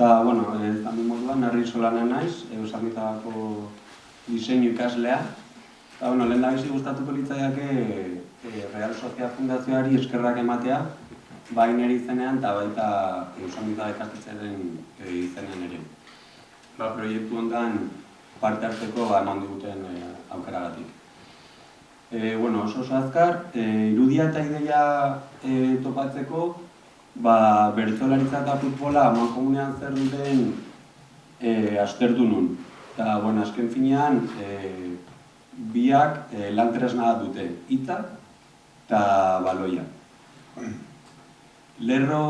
Eta, bueno, ez handi moduan, narri solanen naiz, eusamitagako diseinu ikaslea. Eta, bueno, lehen da bizi gustatuko litzaiake e, Real Sofia Fundazioari eskerrak ematea, bai nire izenean eta baita eusamitaga ikastetxearen e, izenean ere. Ba, proiektu hondan parte hartzeko ba, eman diguten e, aukeragatik. E, bueno, oso oso azkar, e, irudia eta ideia e, topatzeko, ba, bertzolaritza eta futbola aman komunean zer duten e, astertu nun. Eta, bueno, azken finean, e, biak e, lan tresna dute, hitza eta baloia. Lerro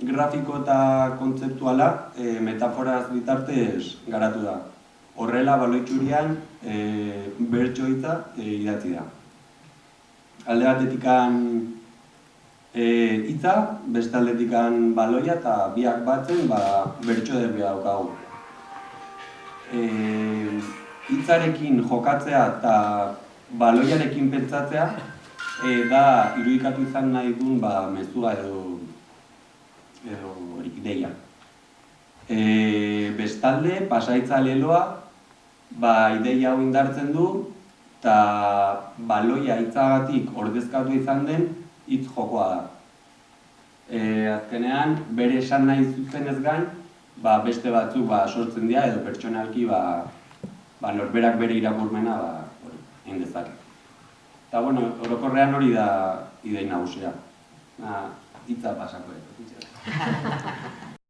grafiko eta kontzeptuala e, metaforaz bitartez garatu da. Horrela baloitxurian e, bertso hitza e, idatzi da. Alde batetikan hitza, beste aldetikan baloia eta biak batzen ba, bertso derbia daukagu. E, hitzarekin jokatzea eta baloiarekin pentsatzea e, da irudikatu izan nahi duen ba, mezua edo edo horik deia. E, bestalde, pasaitza leloa, ba, ideia hau indartzen du, eta baloia hitzagatik ordezkatu izan den hitz jokoa da. E, azkenean, bere esan nahi zuzen ez gain, ba, beste batzuk ba, sortzen dira edo pertsonalki ba, ba, norberak bere irakurmena ba, hori, egin dezake. Eta, bueno, orokorrean hori da idei nagusia. Na, hitza pasako edo.